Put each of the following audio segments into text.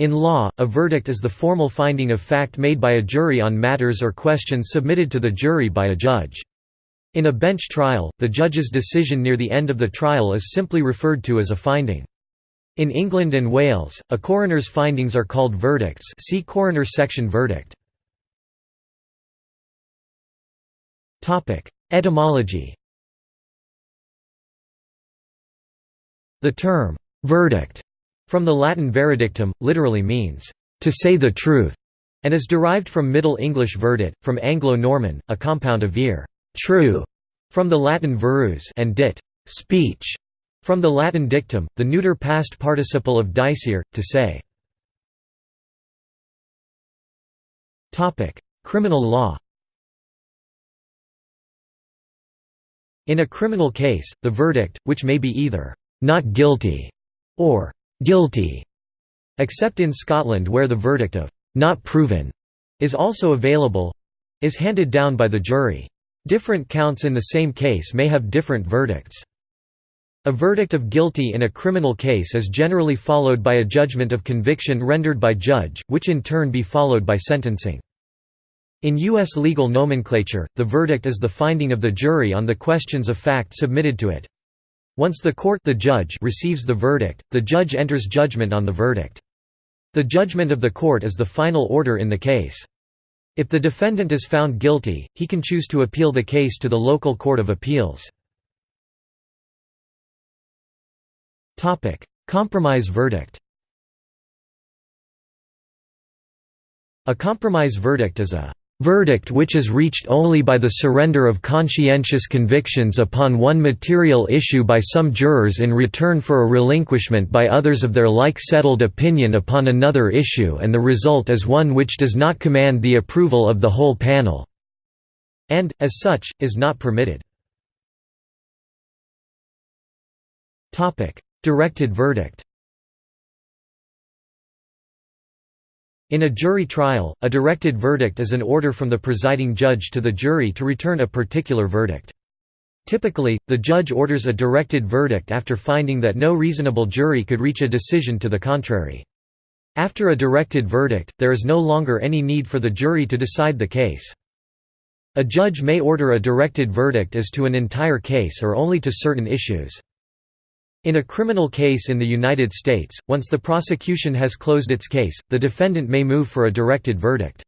In law, a verdict is the formal finding of fact made by a jury on matters or questions submitted to the jury by a judge. In a bench trial, the judge's decision near the end of the trial is simply referred to as a finding. In England and Wales, a coroner's findings are called verdicts see coroner section verdict. Etymology The term, verdict, from the Latin veredictum, literally means, to say the truth, and is derived from Middle English verdit, from Anglo-Norman, a compound of vir true, from the Latin verus and dit speech, from the Latin dictum, the neuter past participle of dicere, to say. Criminal law In a criminal case, the verdict, which may be either «not guilty» or «guilty», except in Scotland where the verdict of «not proven» is also available—is handed down by the jury. Different counts in the same case may have different verdicts. A verdict of guilty in a criminal case is generally followed by a judgment of conviction rendered by judge, which in turn be followed by sentencing. In U.S. legal nomenclature, the verdict is the finding of the jury on the questions of fact submitted to it. Once the court the judge receives the verdict, the judge enters judgment on the verdict. The judgment of the court is the final order in the case. If the defendant is found guilty, he can choose to appeal the case to the local court of appeals. Compromise verdict A compromise verdict is a verdict which is reached only by the surrender of conscientious convictions upon one material issue by some jurors in return for a relinquishment by others of their like settled opinion upon another issue and the result is one which does not command the approval of the whole panel, and, as such, is not permitted. Directed verdict In a jury trial, a directed verdict is an order from the presiding judge to the jury to return a particular verdict. Typically, the judge orders a directed verdict after finding that no reasonable jury could reach a decision to the contrary. After a directed verdict, there is no longer any need for the jury to decide the case. A judge may order a directed verdict as to an entire case or only to certain issues. In a criminal case in the United States, once the prosecution has closed its case, the defendant may move for a directed verdict.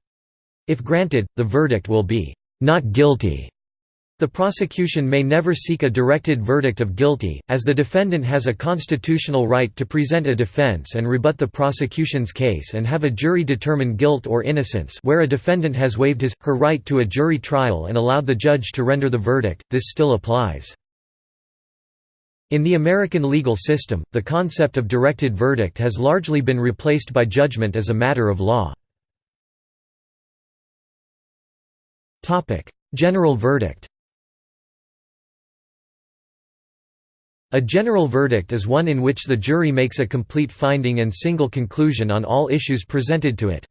If granted, the verdict will be, "...not guilty." The prosecution may never seek a directed verdict of guilty, as the defendant has a constitutional right to present a defense and rebut the prosecution's case and have a jury determine guilt or innocence where a defendant has waived his, her right to a jury trial and allowed the judge to render the verdict, this still applies. In the American legal system, the concept of directed verdict has largely been replaced by judgment as a matter of law. General verdict A general verdict is one in which the jury makes a complete finding and single conclusion on all issues presented to it.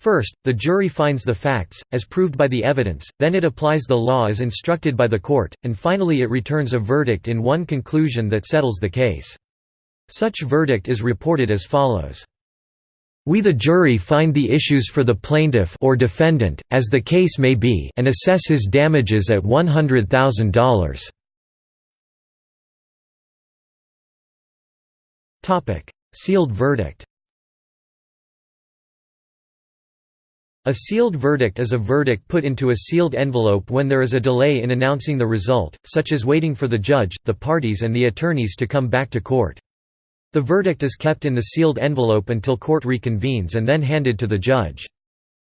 First, the jury finds the facts, as proved by the evidence, then it applies the law as instructed by the court, and finally it returns a verdict in one conclusion that settles the case. Such verdict is reported as follows. We the jury find the issues for the plaintiff or defendant, as the case may be and assess his damages at $100,000. Sealed verdict A sealed verdict is a verdict put into a sealed envelope when there is a delay in announcing the result, such as waiting for the judge, the parties and the attorneys to come back to court. The verdict is kept in the sealed envelope until court reconvenes and then handed to the judge.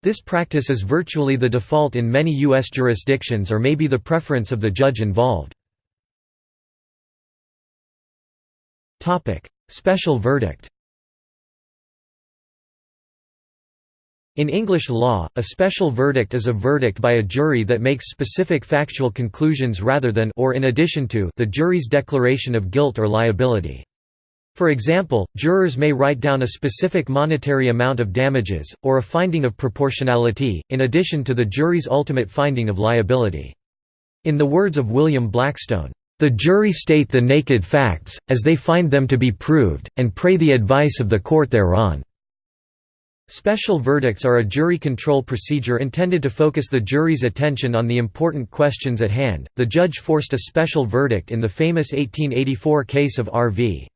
This practice is virtually the default in many U.S. jurisdictions or may be the preference of the judge involved. Special verdict In English law, a special verdict is a verdict by a jury that makes specific factual conclusions rather than or in addition to the jury's declaration of guilt or liability. For example, jurors may write down a specific monetary amount of damages, or a finding of proportionality, in addition to the jury's ultimate finding of liability. In the words of William Blackstone, "...the jury state the naked facts, as they find them to be proved, and pray the advice of the court thereon." Special verdicts are a jury control procedure intended to focus the jury's attention on the important questions at hand. The judge forced a special verdict in the famous 1884 case of R.V.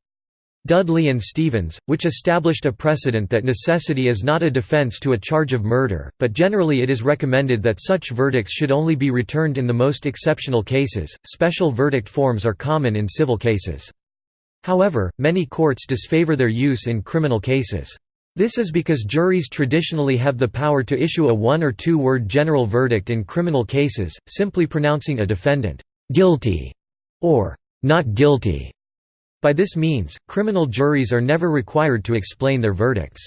Dudley and Stephens, which established a precedent that necessity is not a defense to a charge of murder, but generally it is recommended that such verdicts should only be returned in the most exceptional cases. Special verdict forms are common in civil cases. However, many courts disfavor their use in criminal cases. This is because juries traditionally have the power to issue a one- or two-word general verdict in criminal cases, simply pronouncing a defendant «guilty» or «not guilty». By this means, criminal juries are never required to explain their verdicts.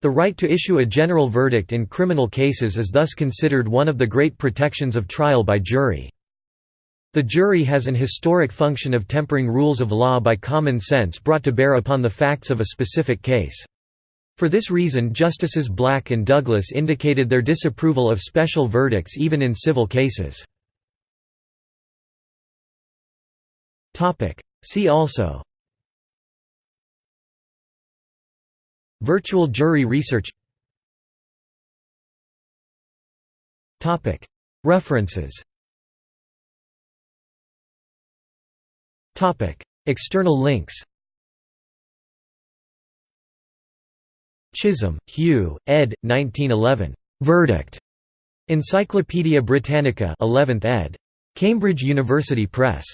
The right to issue a general verdict in criminal cases is thus considered one of the great protections of trial by jury. The jury has an historic function of tempering rules of law by common sense brought to bear upon the facts of a specific case. For this reason Justices Black and Douglas indicated their disapproval of special verdicts even in civil cases. See also. Virtual jury research. References. External links Chisholm, Hugh, ed. 1911. Verdict. Encyclopædia Britannica 11th ed. Cambridge University Press.